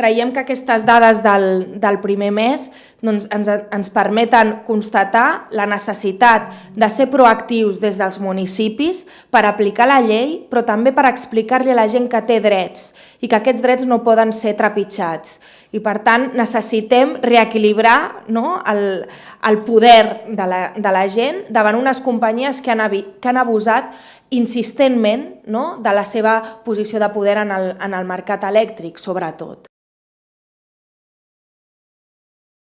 creiem que aquestes dades del, del primer mes doncs, ens, ens permeten constatar la necessitat de ser proactius des dels municipis per aplicar la llei, però també per explicar-li a la gent que té drets i que aquests drets no poden ser trepitjats. I per tant necessitem reequilibrar no, el, el poder de la, de la gent davant unes companyies que han, que han abusat insistentment no, de la seva posició de poder en el, en el mercat elèctric, sobretot.